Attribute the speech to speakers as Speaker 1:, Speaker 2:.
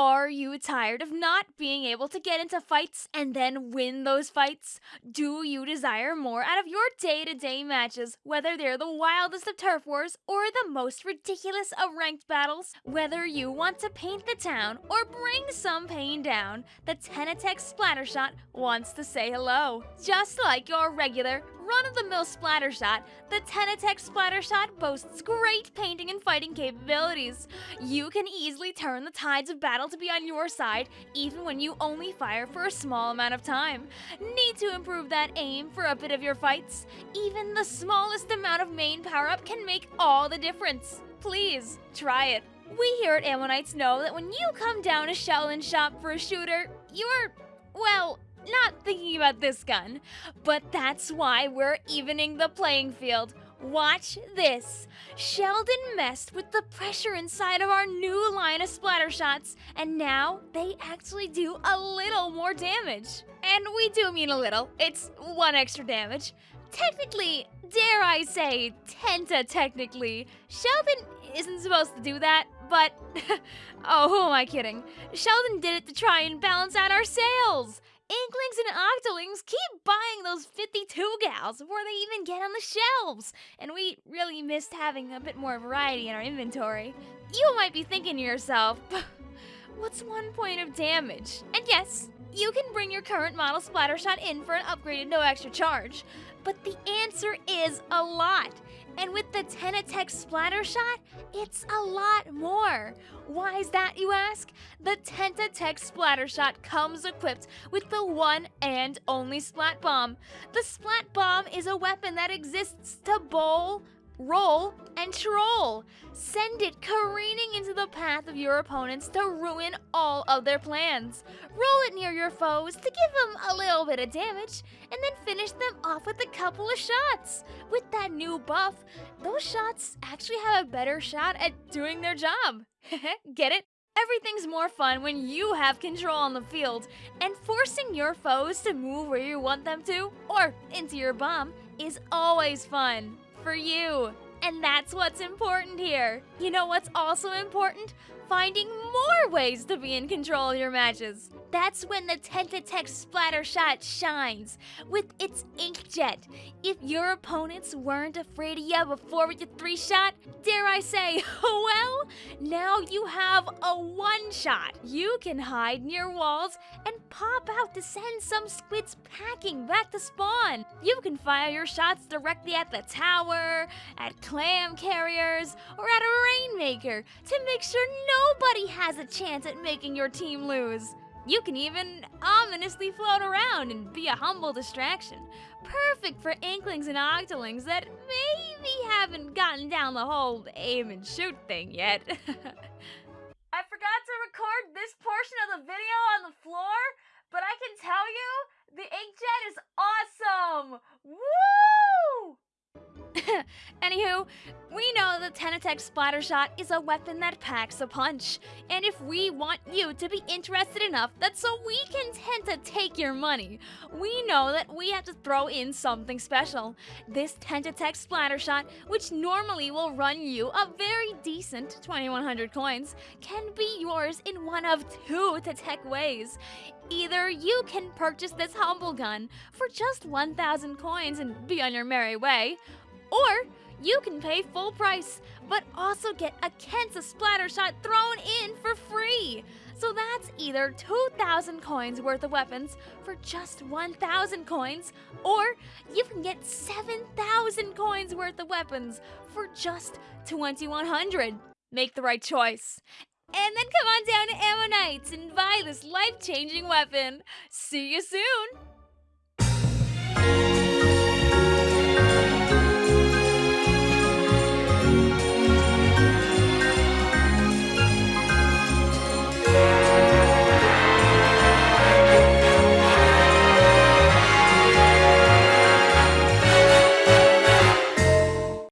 Speaker 1: Are you tired of not being able to get into fights and then win those fights? Do you desire more out of your day to day matches, whether they're the wildest of turf wars or the most ridiculous of ranked battles? Whether you want to paint the town or bring some pain down, the Tentatek Splattershot wants to say hello. Just like your regular run-of-the-mill Splattershot, the Tentatek Splattershot boasts great painting and fighting capabilities. You can easily turn the tides of battle to be on your side, even when you only fire for a small amount of time. Need to improve that aim for a bit of your fights? Even the smallest amount of main power-up can make all the difference. Please, try it. We here at Ammo Knights know that when you come down to Sheldon shop for a shooter, you're, well, not thinking about this gun. But that's why we're evening the playing field. Watch this. Sheldon messed with the pressure inside of our new line of splatter shots, and now they actually do a little more damage. And we do mean a little, it's one extra damage. Technically, dare I say, tenta technically, Sheldon isn't supposed to do that, but oh, who am I kidding? Sheldon did it to try and balance out our sales. Inklings Octolings keep buying those 52 gals before they even get on the shelves, and we really missed having a bit more variety in our inventory. You might be thinking to yourself, what's one point of damage? And yes, you can bring your current model Splattershot in for an upgraded no extra charge, but the answer is a lot. And with the Tentatek Splatter Shot, it's a lot more. Why is that, you ask? The Tentatek Splatter Shot comes equipped with the one and only Splat Bomb. The Splat Bomb is a weapon that exists to bowl, roll, and troll. Send it careening into the path of your opponents to ruin all of their plans. Roll it near your foes to give them a little bit of damage, and then finish them off with a couple of shots. With that new buff, those shots actually have a better shot at doing their job. Get it? Everything's more fun when you have control on the field, and forcing your foes to move where you want them to, or into your bomb, is always fun for you. And that's what's important here. You know what's also important? Finding more ways to be in control of your matches. That's when the Tentatek Splatter Shot shines with its inkjet. If your opponents weren't afraid of you before with your three shot, dare I say, well, now you have a one shot. You can hide near walls and pop out to send some squids packing back to spawn. You can fire your shots directly at the tower, at clam carriers, or at a rainmaker to make sure nobody has a chance at making your team lose. You can even ominously float around and be a humble distraction. Perfect for inklings and octolings that maybe haven't gotten down the whole aim and shoot thing yet. I forgot to record this portion of the video on the floor, but I can tell you the inkjet is awesome! Woo! Anywho, we know the Tentatek Splatter Shot is a weapon that packs a punch. And if we want you to be interested enough that so we can tend to take your money, we know that we have to throw in something special. This Tentatek Splatter Shot, which normally will run you a very decent 2100 coins, can be yours in one of two Tetech ways. Either you can purchase this humble gun for just 1000 coins and be on your merry way, or you can pay full price, but also get a Kensa splatter shot thrown in for free. So that's either 2,000 coins worth of weapons for just 1,000 coins, or you can get 7,000 coins worth of weapons for just 2,100. Make the right choice. And then come on down to Ammo Knights and buy this life-changing weapon. See you soon!